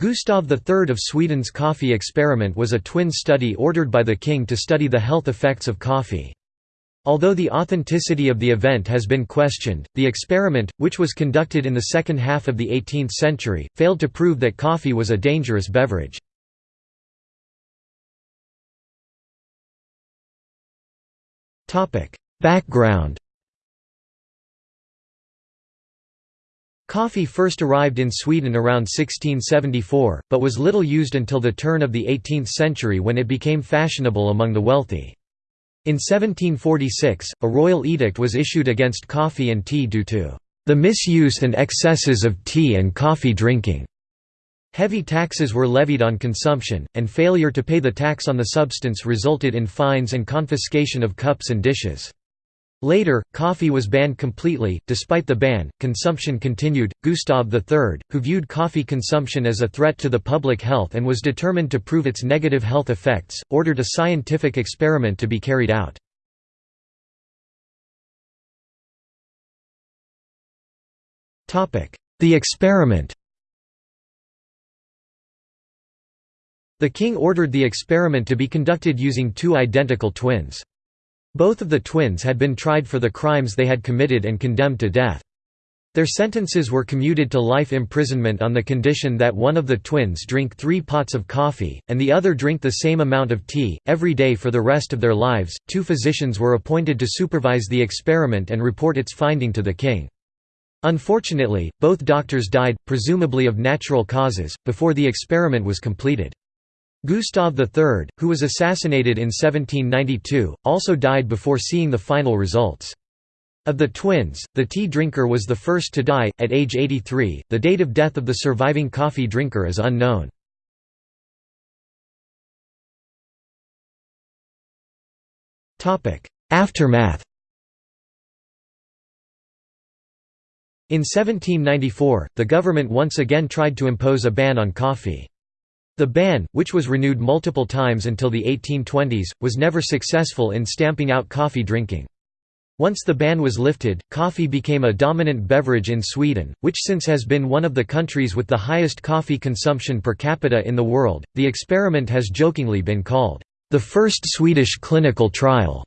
Gustav III of Sweden's coffee experiment was a twin study ordered by the king to study the health effects of coffee. Although the authenticity of the event has been questioned, the experiment, which was conducted in the second half of the 18th century, failed to prove that coffee was a dangerous beverage. Background Coffee first arrived in Sweden around 1674, but was little used until the turn of the 18th century when it became fashionable among the wealthy. In 1746, a royal edict was issued against coffee and tea due to the misuse and excesses of tea and coffee drinking. Heavy taxes were levied on consumption, and failure to pay the tax on the substance resulted in fines and confiscation of cups and dishes. Later, coffee was banned completely. Despite the ban, consumption continued. Gustav III, who viewed coffee consumption as a threat to the public health and was determined to prove its negative health effects, ordered a scientific experiment to be carried out. The experiment The king ordered the experiment to be conducted using two identical twins. Both of the twins had been tried for the crimes they had committed and condemned to death. Their sentences were commuted to life imprisonment on the condition that one of the twins drink three pots of coffee, and the other drink the same amount of tea, every day for the rest of their lives. Two physicians were appointed to supervise the experiment and report its finding to the king. Unfortunately, both doctors died, presumably of natural causes, before the experiment was completed. Gustav III, who was assassinated in 1792, also died before seeing the final results. Of the twins, the tea drinker was the first to die, at age 83. The date of death of the surviving coffee drinker is unknown. Aftermath In 1794, the government once again tried to impose a ban on coffee. The ban, which was renewed multiple times until the 1820s, was never successful in stamping out coffee drinking. Once the ban was lifted, coffee became a dominant beverage in Sweden, which since has been one of the countries with the highest coffee consumption per capita in the world. The experiment has jokingly been called the first Swedish clinical trial.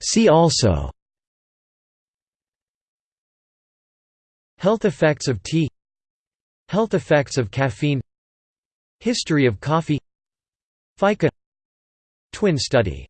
See also Health effects of tea. Health effects of caffeine. History of coffee. Fika. Twin study